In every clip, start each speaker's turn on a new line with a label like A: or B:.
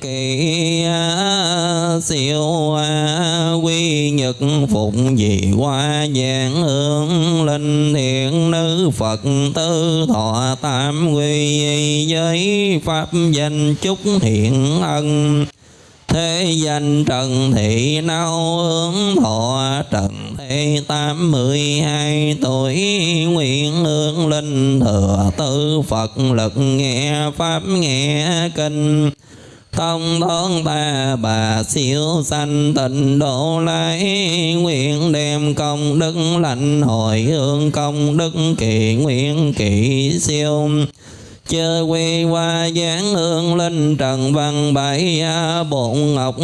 A: kỳ à, siêu à, quy nhật phụng dị qua giảng hương linh thiện nữ phật tư thọ tam quy giới pháp danh chúc thiện ân. Thế danh trần thị nao hướng thọ trần thế tám mươi hai tuổi nguyện hương linh thừa tư phật lực nghe pháp nghe kinh thông thôn ta bà siêu sanh tịnh độ lai. Nguyện đem công đức lành hồi hương, công đức kỳ nguyện kỳ siêu. Chơ quy hoa giáng hương linh trần văn bảy bộn ngọc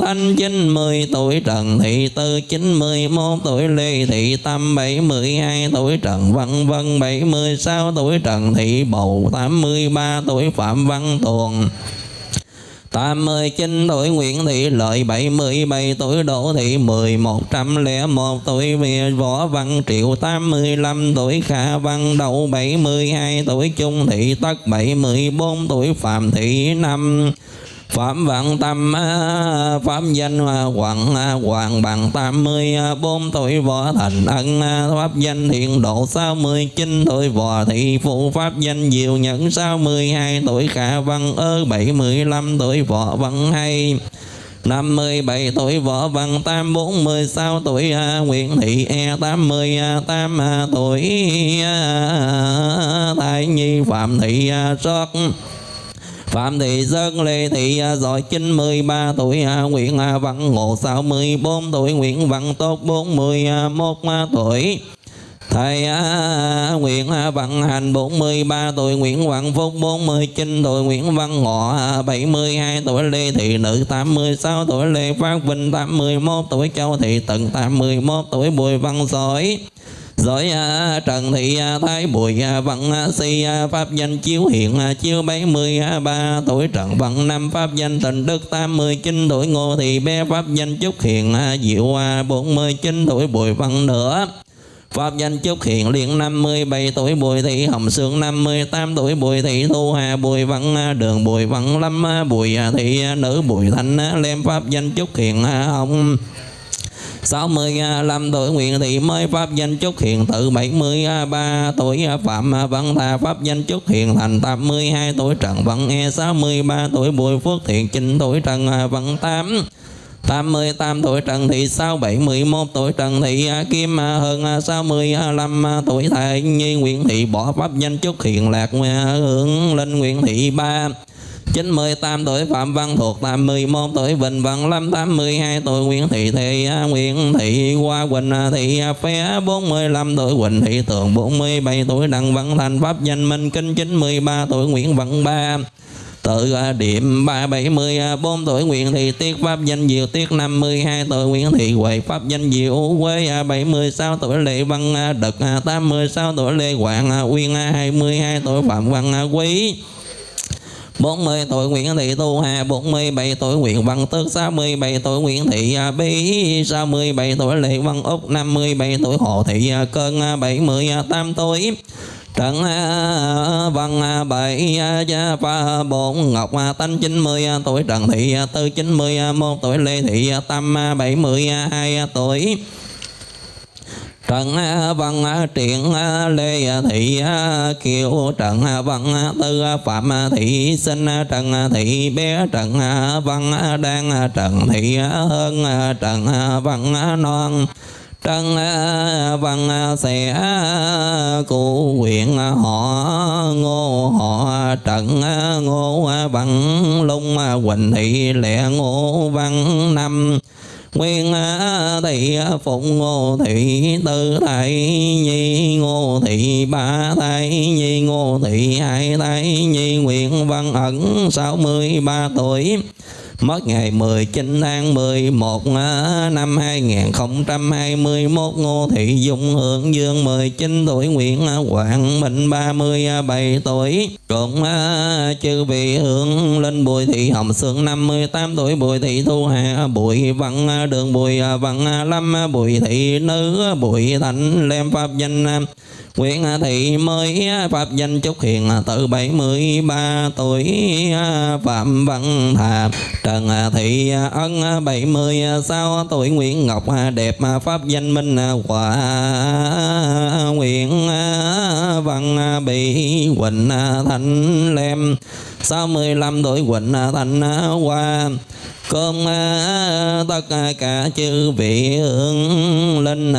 A: thanh chín mươi tuổi trần thị tư chín mươi một tuổi lê thị tâm bảy mươi hai tuổi trần văn vân bảy mươi sáu tuổi trần thị bầu tám mươi ba tuổi phạm văn tuồng tám mươi chín tuổi Nguyễn Thị Lợi, bảy mươi bảy tuổi Đỗ Thị mười, một trăm lẻ một tuổi Võ Văn Triệu, tám mươi lăm tuổi Khả Văn Đậu, bảy mươi hai tuổi Trung Thị Tất, bảy mươi bốn tuổi Phạm Thị năm Phạm Vạn Tâm à, Pháp danh à, Hoàng à, Hoàng bằng tám mươi bốn tuổi Võ Thành Ân Pháp danh Thiện Độ, sáu mươi chín tuổi Võ Thị Phụ Pháp danh Diệu Nhẫn, sáu mươi hai tuổi Khả Văn Ơ, bảy mươi lăm tuổi Võ Văn Hay, năm mươi bảy tuổi Võ Văn Tam, bốn mươi sáu tuổi Nguyễn Thị E tám mươi tám tuổi Thái Nhi, Phạm Thị Sót. Phạm Thị Sơn, Lê Thị à, Giỏi 93 tuổi à, Nguyễn à, Văn Ngộ 64 tuổi, Nguyễn Văn Tốt 41 tuổi. Thầy Nguyễn Văn Hành 43 tuổi, Nguyễn Văn Phúc 49 tuổi, Nguyễn Văn Ngọ 72 tuổi, Lê Thị Nữ 86 tuổi, Lê Phát Vinh 81 tuổi, Châu Thị Tận 81 tuổi, Bùi Văn Sỏi rồi à, Trần Thị à, Thái Bùi à, Văn Si Pháp danh Chiếu Hiện Chiếu 73 tuổi Trần, Văn, Năm Pháp danh Tình Đức 89 tuổi Ngô Thị Bé Pháp danh chúc hiện Diệu 49 tuổi Bùi Văn Nữa. Pháp danh Trúc Hiền Liên 57 tuổi Bùi Thị Hồng Sương 58 tuổi Bùi Thị Thu Hà, Bùi Văn Đường Bùi Văn Lâm Bùi Thị Nữ Bùi Thanh Lem Pháp danh Trúc Hiền Hồng 65 à, tuổi nguyện Thị mới Pháp danh chúc Hiền. Tự 73 à, tuổi à, Phạm Văn tha Pháp danh chúc Hiền. Thành 82 tuổi, Trần Văn E. 63 tuổi, Bùi Phước Thiện. 9 tuổi, Trần Văn Tám. 88 tuổi, Trần Thị Sao 71 tuổi, Trần Thị Kim hơn 65 tuổi, Thầy Nhi Nguyễn Thị. Bỏ pháp danh chúc Hiền. Lạc hướng lên Nguyễn Thị Ba. 98 tuổi Phạm Văn Thuộc 81 tuổi Bình Văn Lâm 82 tuổi Nguyễn Thị Thị Nguyễn Thị Hoa, Quỳnh Thị Phé 45 tuổi Quỳnh Thị Tường 47 tuổi Đặng Văn Thành, Pháp Danh Minh Kinh 93 tuổi Nguyễn Văn Ba. Tự à, điểm 374 à, tuổi Nguyễn Thị Tiết Pháp danh Diệu Tiết 52 tuổi Nguyễn Thị Huệ, Pháp danh Diệu Quê 76 à, tuổi Lê Văn Đực 86 tuổi Lê Hoàng Uyên 22 tuổi Phạm Văn Quý. 40 tuổi Nguyễn Thị Tu Hà 47 tuổi Nguyễn Văn Tước 67 tuổi Nguyễn Thị à, Bí 67 tuổi Lê Văn Úc 57 tuổi Hồ Thị à, Cơn à, 78 tuổi. Trần Văn Bảy Gia, Pha Bổn Ngọc Tánh 90 tuổi Trần Thị Tư 91 tuổi Lê Thị Tâm 72 tuổi. Trần Văn Triển Lê Thị Kiều, Trần Văn Tư Phạm Thị Sinh, Trần Thị Bé, Trần Văn Đan, Trần Thị Hơn Trần Văn Non, trần văn sẽ cụ huyện họ, ngô họ, trần ngô văn lung, quỳnh thị lệ ngô văn năm Nguyên thị phụng ngô thị, tư thầy nhi ngô thị, ba thầy nhi ngô thị, hai thầy nhi nguyện văn ẩn, sáu mươi ba tuổi mất ngày 19 tháng 11 năm 2021 Ngô Thị Dung Hương Dương 19 tuổi, Nguyễn à, Quảng Minh 37 à, tuổi. Cũng à, chư vị hưởng linh Bùi Thị Hồng Sương 58 tuổi, Bùi Thị Thu Hà Bùi Văn Đường Bùi Văn Lâm Bùi Thị Nữ Bùi Thành Lem Pháp Danh Nguyễn Thị mới, pháp danh Chúc Hiền, từ 73 tuổi, Phạm Văn Thà. Trần Thị Ân 76 tuổi, Nguyễn Ngọc đẹp, pháp danh Minh, Hòa Nguyễn Văn Bị, Quỳnh Thanh Lem. 65 tuổi, Quỳnh Thanh Hoa. Cơm tất cả chư vị hương linh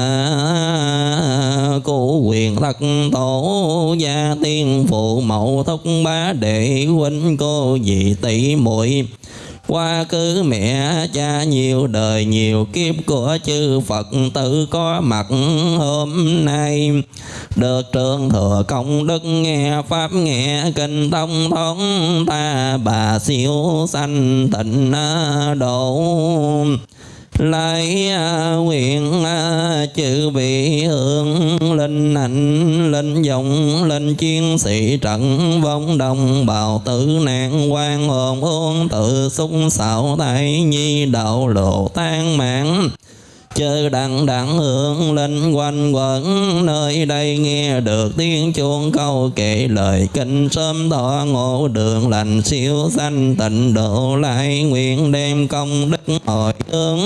A: cụ thật tổ, gia tiên phụ mẫu thúc bá đệ, huynh cô dì tỷ muội. Qua cứ mẹ cha nhiều đời, nhiều kiếp của chư Phật tử có mặt hôm nay. Được trường thừa công đức nghe pháp, nghe kinh thông, thống ta bà siêu sanh tịnh độ lại à, nguyện à, chữ vị hương linh hạnh, linh dòng, linh chiến sĩ trận vong đồng bào tử nạn quan hồn ôn tự xung xạo tại nhi đạo lộ tan mạng chớ đặng đặng hưởng linh quanh quẩn, nơi đây nghe được tiếng chuông câu kể lời kinh. Sớm tỏ ngộ đường lành siêu sanh, tịnh độ lại nguyện đem công đức hồi hướng.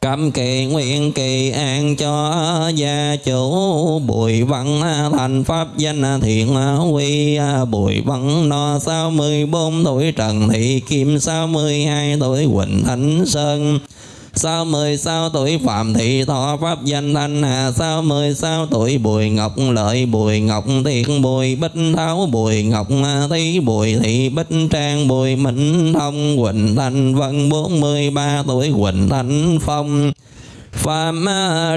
A: Cấm kỳ nguyện kỳ an cho gia chủ, Bùi văn thành pháp danh thiện quy. Bùi văn no sáu mươi bốn tuổi, Trần Thị Kim sáu mươi hai tuổi, Quỳnh Thánh Sơn. Sao mười sáu tuổi Phạm Thị Thọ Pháp danh Thanh Hà. Sao mười sáu tuổi Bùi Ngọc Lợi, Bùi Ngọc Thiện, Bùi Bích Tháo, Bùi Ngọc Thí, Bùi Thị Bích Trang, Bùi Minh Thông, Quỳnh Thanh Vân, bốn mươi ba tuổi Quỳnh Thanh Phong. Phạm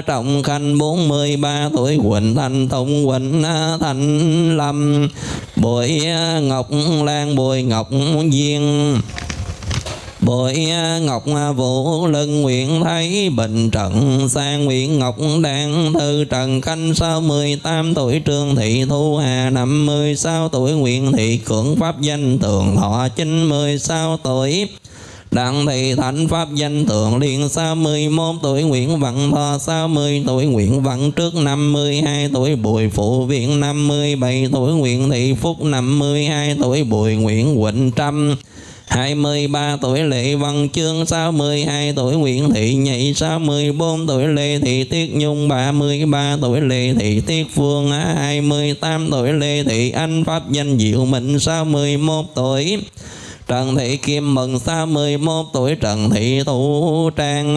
A: Trọng Khanh 43 tuổi Quỳnh Thanh Tùng, Quỳnh Thanh Lâm. Bùi Ngọc Lan, Bùi Ngọc Duyên. Bội à, Ngọc à, Vũ Lân Nguyện Thấy Bình Trận Sang Nguyện Ngọc Đan Thư Trần Khanh sau mười tám tuổi, Trương Thị Thu Hà năm mươi sáu tuổi Nguyện Thị Cưỡng Pháp Danh Tường Thọ chín mươi sáu tuổi, Đặng thị thánh pháp danh tượng liên 61 tuổi, Nguyễn Văn Thọ 60 tuổi, Nguyễn Văn Trước 52 tuổi, Bùi Phụ Viện 57 tuổi, Nguyễn Thị Phúc 52 tuổi, Bùi Nguyễn Quỳnh Trâm 23 tuổi Lệ Văn Chương 62 tuổi Nguyễn Thị Nhị 64 tuổi Lê Thị Tiết Nhung 33 tuổi Lê Thị Tiết Phương 28 tuổi Lê Thị Anh Pháp danh Diệu Mệnh 61 tuổi Trần Thị Kim Mừng 61 tuổi Trần Thị Thủ Trang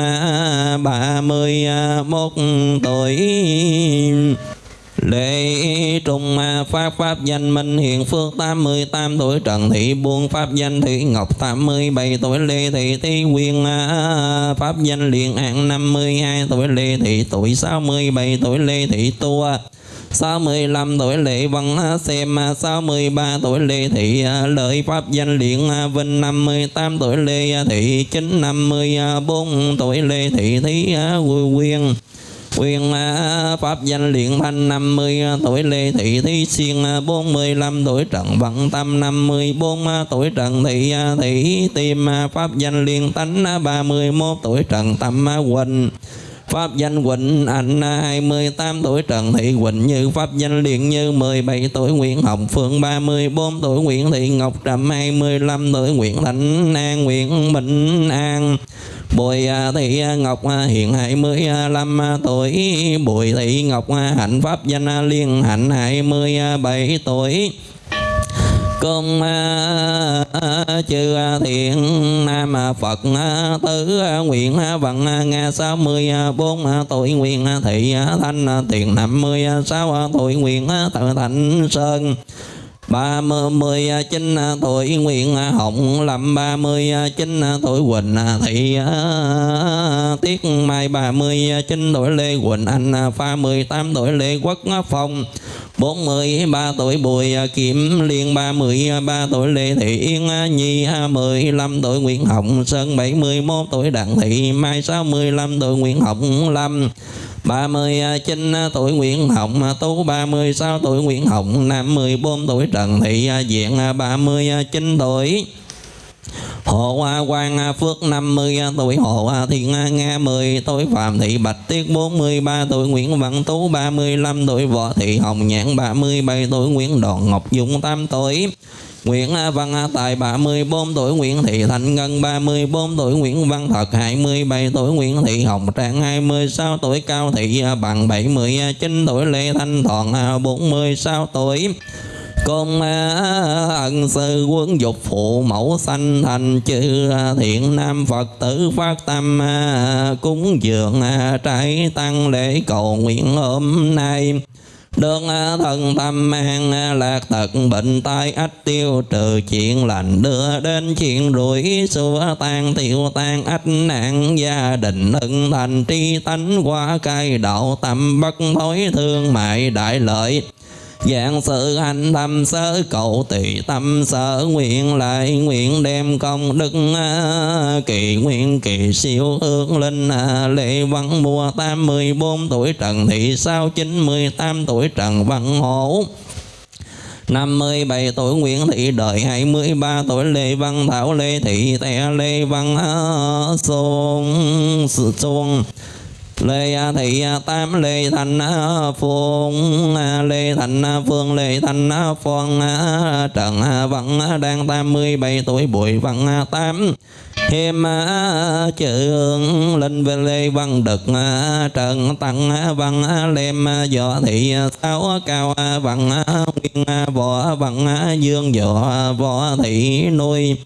A: 31 tuổi Lễ Trung Pháp Pháp danh, Minh, Hiền Phước 88 tuổi, Trần Thị Buôn Pháp danh Thị Ngọc 87 tuổi, Lê Thị Thi Quyên Pháp danh Liên An 52 tuổi, Lê Thị, tuổi 67 tuổi, Lê Thị Tua 65 tuổi, Lệ Văn Xem 63 tuổi, Lê Thị Lợi, Pháp danh Liên Vinh 58 tuổi, Lê Thị, Chính 54 tuổi, Lê Thị, Thí Quyên Quyền à, Pháp danh Luyện Thanh 50 tuổi, Lê Thị Thí Xuyên à, 45 tuổi, Trần Vận Tâm 54 à, tuổi, Trần Thị Thị Tiêm Pháp danh Liên Tánh 31 tuổi, Trần Tâm Quỳnh. Pháp danh Quỳnh Anh 28 tuổi, Trần Thị Quỳnh Như. Pháp danh Liên Như 17 tuổi, Nguyễn Hồng Phương 34 tuổi, Nguyễn Thị Ngọc Trầm 25 tuổi, Nguyễn Thạnh An, Nguyễn Bình An. Bùi à, Thị à, Ngọc à, hiện 25 tuổi. Bùi Thị Ngọc Hạnh, Pháp, danh Liên, Hạnh 27 tuổi. Công chư thiện, nam Phật tứ nguyện vận nga, sáu mươi bốn tuổi, nguyện thị thanh tiền, năm mươi sáu tuổi, nguyện tự thành sơn ba mươi à, chín à, tuổi nguyện à, hồng lâm. Ba mươi chín tuổi quỳnh thị tiết mai. Ba mươi chín, tuổi lê quỳnh anh pha mười tám tuổi lê quốc phong bốn mươi ba tuổi bùi kiểm liên, ba mươi ba tuổi lê thị yên, nhi mười lăm tuổi nguyễn hồng sơn, bảy mươi mốt tuổi đặng thị mai, sáu mươi lăm tuổi nguyễn hồng lâm 39 tuổi Nguyễn Hồng Tú 36 tuổi Nguyễn Hồng Nam 14 tuổi Trần Thị Diện 39 tuổi Hộ quan à, Phước 50 à, tuổi Hộ Thiên à, Nga 10 tuổi Phạm Thị Bạch Tiết 43 tuổi Nguyễn Văn Tú 35 tuổi Võ Thị Hồng Nhãn 37 tuổi Nguyễn Đoàn Ngọc Dung 8 tuổi. Nguyễn Văn Tài 34 tuổi Nguyễn Thị Thành Ngân 34 tuổi Nguyễn Văn Thật 27 tuổi Nguyễn Thị Hồng Trang 26 tuổi Cao Thị Bằng 79 tuổi Lê Thanh Thọn 46 tuổi con ân sư quân dục phụ mẫu sanh thành chư thiện nam phật tử phát tâm, cúng dường, trái tăng lễ cầu nguyện hôm nay. Được thân tâm an, lạc tật bệnh tai ách tiêu trừ chuyện lành, đưa đến chuyện rủi xua tan tiêu tan ách nạn. Gia đình hưng thành tri tánh, qua cai đạo tâm bất thối thương mại đại lợi. Dạng sự hành tâm sớ cầu tỳ tâm sở nguyện lại nguyện đem công đức à, kỳ nguyện kỳ siêu ước linh à, lệ văn mùa tam mười bốn tuổi trần thị sao chín mươi tám tuổi trần văn hổ. 57 tuổi Nguyễn Thị Đời 23 tuổi Lê Văn Thảo, Lê Thị Tè Lê Văn à, Xuân Xuân. Lê Thị Tam, Lê Thành Phương, Lê Thành Phương, Lê Thành Phương, Trần Văn đang 87 tuổi, Bùi Văn Tám thêm trường linh về Lê Văn Đực, Trần Tăng Văn, Lem Võ Thị Sáu, Cao Văn Nguyên Võ Văn Dương Võ Võ Thị Nuôi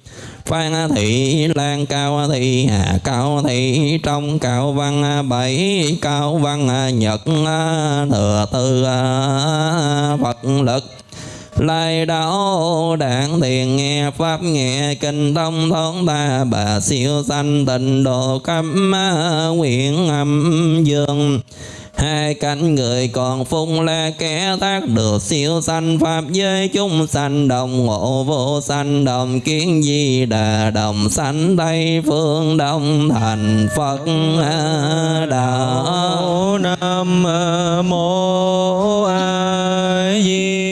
A: Phan thị lan, cao thị hà, cao thị trong, cao văn bảy, cao văn nhật thừa tư phật lực. Lai đạo đảng thiền nghe, pháp nghe, kinh thông thốn ta bà siêu sanh tịnh độ cấm nguyện âm dương hai cánh người còn phung là kẻ tác được siêu sanh. Pháp giới chúng sanh đồng ngộ vô sanh, đồng kiến di đà, đồng sanh tây phương, đồng thành phật đạo
B: nam mô a di